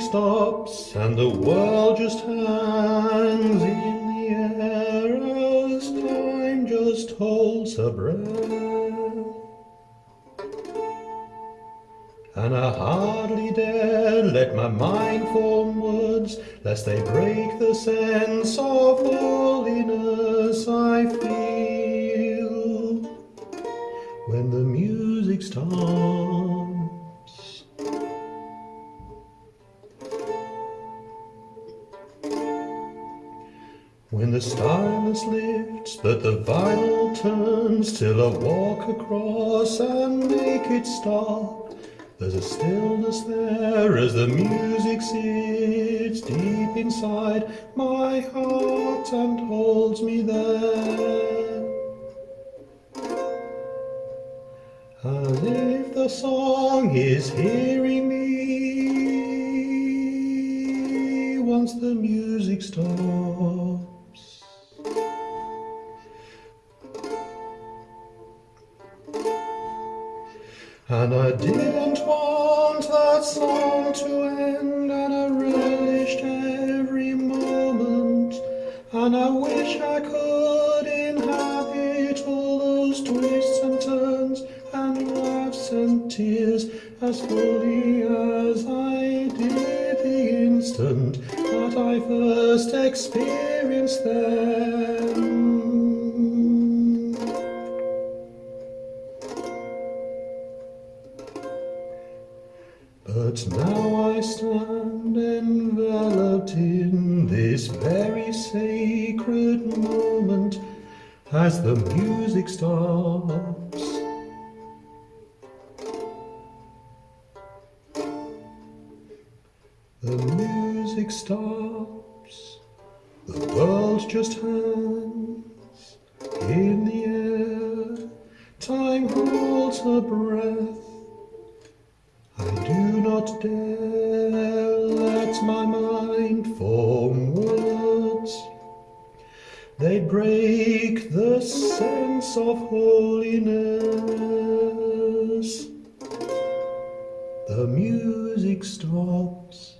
stops and the world just hangs in the air as time just holds her breath. And I hardly dare let my mind form words, lest they break the sense of holiness I feel when the music stops. When the stylus lifts, but the vinyl turns till I walk across and make it stop. There's a stillness there as the music sits deep inside my heart and holds me there. As if the song is hearing me once the music stops. And I didn't want that song to end, and I relished every moment. And I wish I could inhabit all those twists and turns, and laughs and tears as fully as I did the instant that I first experienced them. But now I stand enveloped in this very sacred moment as the music stops. The music stops, the world just hangs not dare let my mind form words. They break the sense of holiness. The music stops.